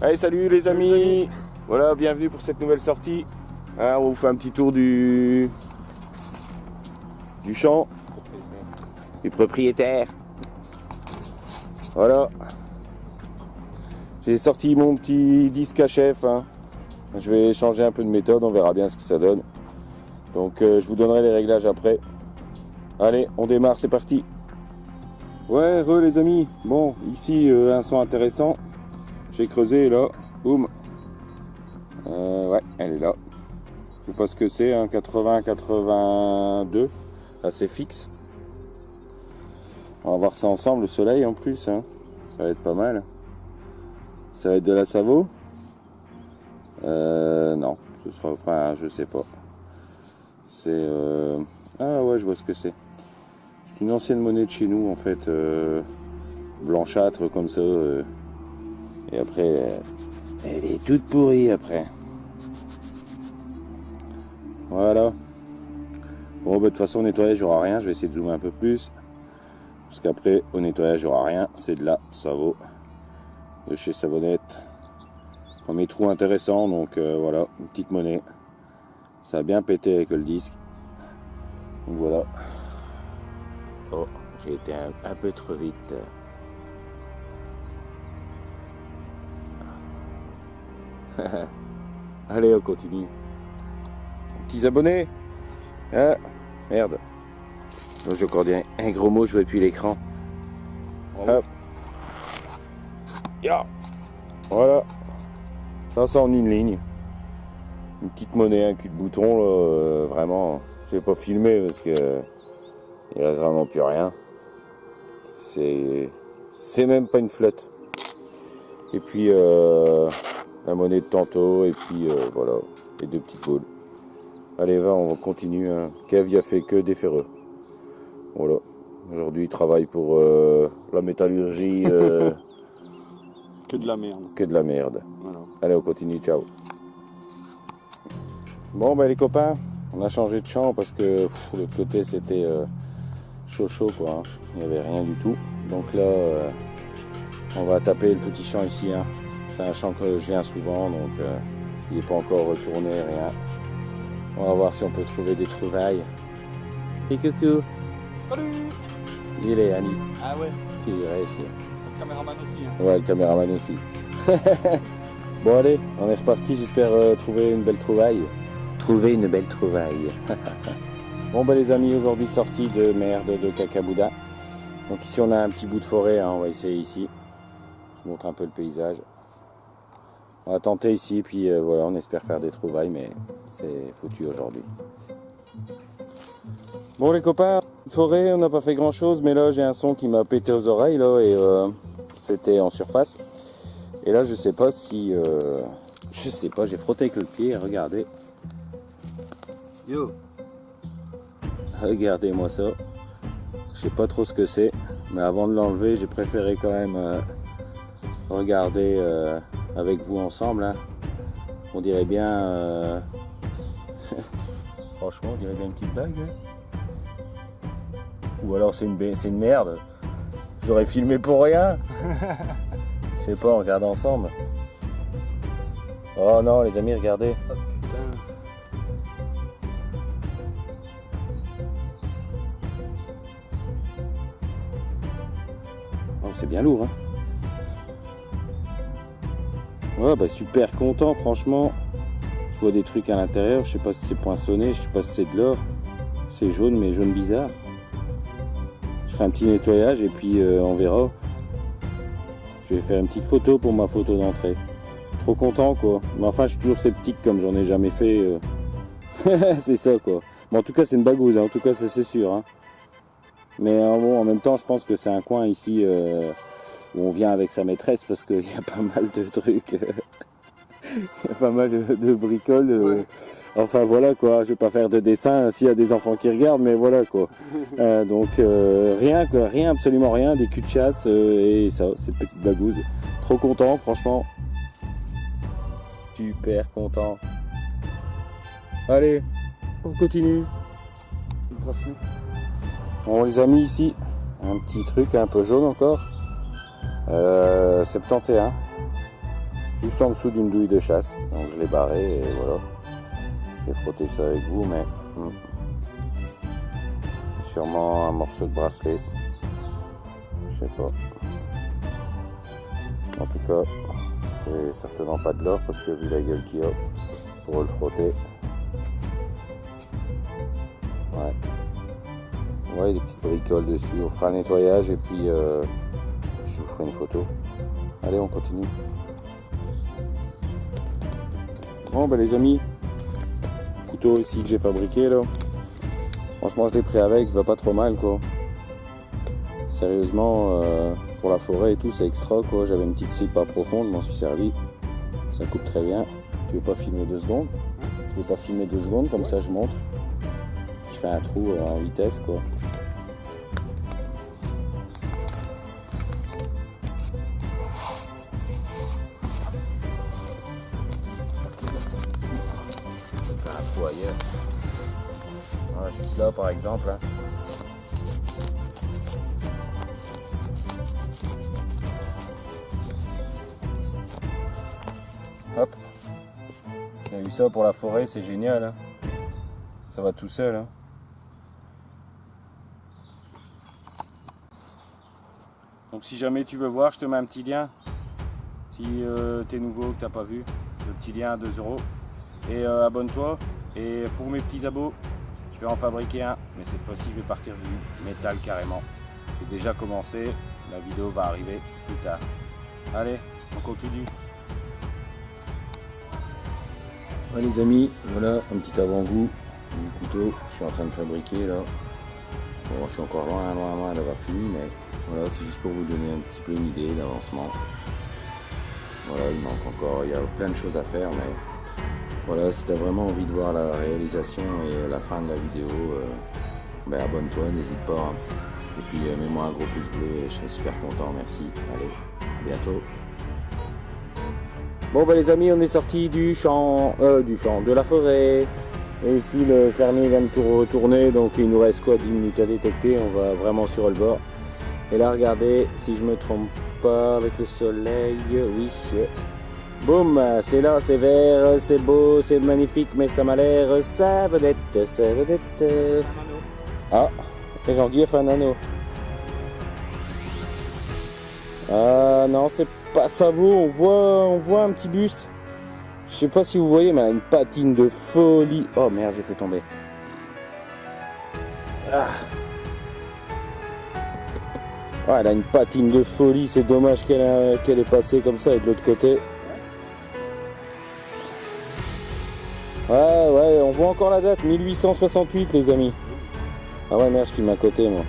Allez, salut les amis. Voilà, bienvenue pour cette nouvelle sortie. Hein, on vous fait un petit tour du du champ du propriétaire. Voilà. J'ai sorti mon petit disque à chef. hein. Je vais changer un peu de méthode, on verra bien ce que ça donne. Donc euh, je vous donnerai les réglages après. Allez, on démarre, c'est parti. Ouais, re les amis. Bon, ici euh, un son intéressant. J'ai creusé là, boum. Euh, ouais, elle est là. Je sais pas ce que c'est, un 80-82. Là c'est fixe. On va voir ça ensemble, le soleil en plus. hein. Ça va être pas mal. Ça va être de la Savo? Euh, Non, ce sera. Enfin, je sais pas. C'est. euh, Ah ouais, je vois ce que c'est. C'est une ancienne monnaie de chez nous en fait. Blanchâtre comme ça. Et après, euh, elle est toute pourrie après. Voilà. Bon, bah, de toute façon, au nettoyage, il n'y aura rien. Je vais essayer de zoomer un peu plus. Parce qu'après, au nettoyage, il n'y aura rien. C'est de la Savo. De chez Savonnette. Premier trou intéressant. Donc euh, voilà, une petite monnaie. Ça a bien pété avec le disque. Donc voilà. Oh, j'ai été un peu trop vite. Allez, on continue. Petits abonnés Ah, merde. Donc, J'ai encore dit un, un gros mot, je vois plus l'écran. Hop. Voilà. Ça, ça en une ligne. Une petite monnaie, un cul de bouton, là, euh, vraiment. Je vais pas filmer parce que il reste vraiment plus rien. C'est, c'est même pas une flotte. Et puis euh, la monnaie de tantôt, et puis euh, voilà, les deux petites boules. Allez, va, on continue. Hein. Kev, il a fait que des ferreux. Voilà. Aujourd'hui, il travaille pour euh, la métallurgie, euh, Que de la merde. que de la merde. Voilà. Allez, on continue, ciao. Bon, ben les copains, on a changé de champ parce que pff, l'autre côté c'était chaud chaud quoi. hein. Il n'y avait rien du tout. Donc là, on va taper le petit champ ici. hein. C'est un champ que je viens souvent, donc euh, il n'est pas encore retourné, rien. On va voir si on peut trouver des trouvailles. Et coucou, Salut il est Annie. Ah ouais, Qui reste. le caméraman aussi. Hein. Ouais, le caméraman aussi. bon allez, on est reparti, j'espère euh, trouver une belle trouvaille. Trouver une belle trouvaille. bon bah les amis, aujourd'hui sortie de merde de Cacabouda. Donc ici on a un petit bout de forêt, hein, on va essayer ici. Je vous montre un peu le paysage. On va tenter ici, puis euh, voilà, on espère faire des trouvailles, mais c'est foutu aujourd'hui. Bon les copains, forêt, on n'a pas fait grand chose, mais là j'ai un son qui m'a pété aux oreilles là et euh, c'était en surface. Et là je sais pas si, euh, je sais pas, j'ai frotté avec le pied, regardez, Yo regardez-moi ça. Je sais pas trop ce que c'est, mais avant de l'enlever, j'ai préféré quand même regarder avec vous ensemble. hein. On dirait bien, euh, franchement, on dirait bien une petite bague. hein. Ou alors c'est une, une merde. J'aurais filmé pour rien. Je sais pas, on regarde ensemble. Oh non, les amis, regardez. Oh putain. Oh, c'est bien lourd, hein. Ouais, bah super content, franchement. Je vois des trucs à l'intérieur, je sais pas si c'est poinçonné, je sais pas si c'est de l'or. C'est jaune, mais jaune bizarre. Je ferai un petit nettoyage et puis euh, on verra. Je vais faire une petite photo pour ma photo d'entrée. Trop content, quoi. Mais enfin, je suis toujours sceptique comme j'en ai jamais fait. euh. c'est ça, quoi. Mais en tout cas, c'est une bagouze, hein. en tout cas, c'est sûr. hein. Mais bon, en même temps, je pense que c'est un coin ici euh, où on vient avec sa maîtresse parce qu'il y a pas mal de trucs. Il y a pas mal de, de bricoles. euh. Ouais. Enfin voilà quoi, je vais pas faire de dessin s'il y a des enfants qui regardent, mais voilà quoi. Euh, donc euh, rien quoi, rien, absolument rien, des culs de chasse euh, et ça, cette petite bagouze. Trop content, franchement. Super content. Allez, on continue. On les a mis ici. Un petit truc un peu jaune encore. Euh, 71. juste en dessous d'une douille de chasse. Donc je l'ai barré et voilà. Je vais frotter ça avec vous, mais hmm. c'est sûrement un morceau de bracelet. Je sais pas. En tout cas, c'est certainement pas de l'or parce que vu la gueule qu'il a pour le frotter. Ouais. Ouais, des petites bricoles dessus. On fera un nettoyage et puis euh, je vous ferai une photo. Allez, on continue. Bon, ben les amis, couteau ici que j'ai fabriqué là. Franchement, je l'ai pris avec, il va pas trop mal quoi. Sérieusement, euh, pour la forêt et tout, c'est extra quoi. J'avais une petite cible pas profonde, m'en suis servi. Ça coupe très bien. Tu veux pas filmer deux secondes? Tu veux pas filmer deux secondes? Comme ça je montre Je fais un trou euh, en vitesse quoi. Juste là par exemple. Hein. Hop. Il a eu ça pour la forêt, c'est génial. Hein. Ça va tout seul. Hein. Donc si jamais tu veux voir, je te mets un petit lien. Si euh, tu es nouveau, que tu n'as pas vu, le petit lien à 2 euros. Et euh, abonne-toi. Et pour mes petits abos, je vais en fabriquer un, mais cette fois-ci je vais partir du métal carrément. J'ai déjà commencé, la vidéo va arriver plus tard. Allez, on continue. les amis, voilà un petit avant-goût du couteau que je suis en train de fabriquer là. Bon, je suis encore loin, loin, loin d'avoir fini, mais voilà, c'est juste pour vous donner un petit peu une idée d'avancement. Voilà, il manque encore, il y a plein de choses à faire, mais voilà, si tu as vraiment envie de voir la réalisation et la fin de la vidéo, euh, ben abonne-toi, n'hésite pas. Hein. Et puis euh, mets-moi un gros pouce bleu je serai super content, merci. Allez, à bientôt. Bon ben les amis, on est sorti du champ, euh, du champ, de la forêt. Et ici le fermier vient de tout retourner, donc il nous reste quoi 10 minutes à détecter, on va vraiment sur le bord. Et là regardez, si je me trompe pas avec le soleil, oui, Boum, c'est là, c'est vert, c'est beau, c'est magnifique, mais ça m'a l'air sa vedette. Ah, et Jean-Guy a fait un anneau. Ah non, c'est pas ça vaut, on voit, on voit un petit buste. Je sais pas si vous voyez, mais elle a une patine de folie. Oh merde, j'ai fait tomber. Ah. elle a une patine de folie, c'est dommage qu'elle est passée comme ça et de l'autre côté. Ouais, ouais, on voit encore la date, 1868 les amis. Ah ouais, merde, je filme à côté moi.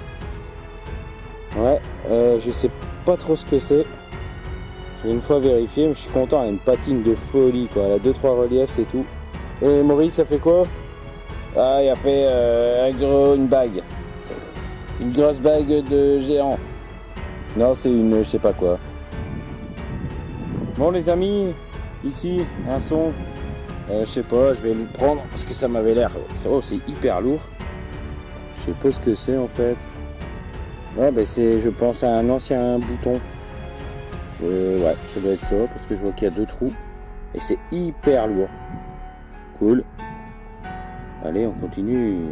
Ouais, euh, je sais pas trop ce que c'est. Je vais une fois vérifier, mais je suis content, elle a une patine de folie quoi. Elle a 2-3 reliefs, c'est tout. Et Maurice, ça fait quoi? Ah, il a fait euh, un gros, une bague. Une grosse bague de géant. Non, c'est une, je sais pas quoi. Bon les amis, ici, un son. Euh, je sais pas, je vais le prendre parce que ça m'avait l'air... Oh, c'est hyper lourd. Je sais pas ce que c'est en fait. Ouais, ben c'est, je pense, à un ancien bouton. ouais, ça doit être ça parce que je vois qu'il y a deux trous. Et c'est hyper lourd. Cool. Allez, on continue.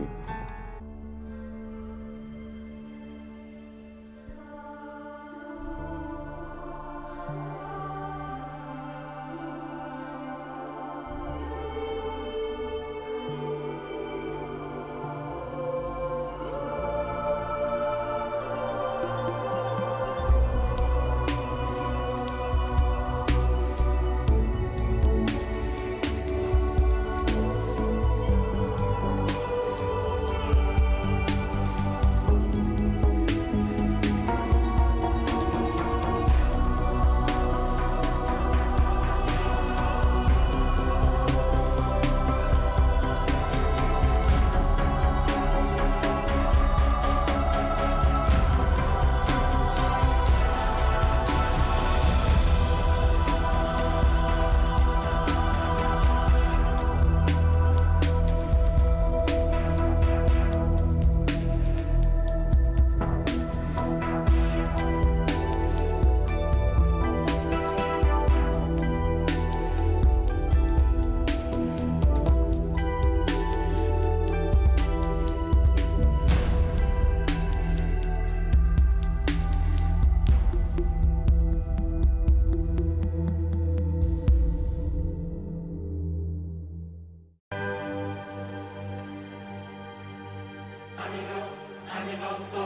のスト、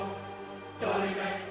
ドリメ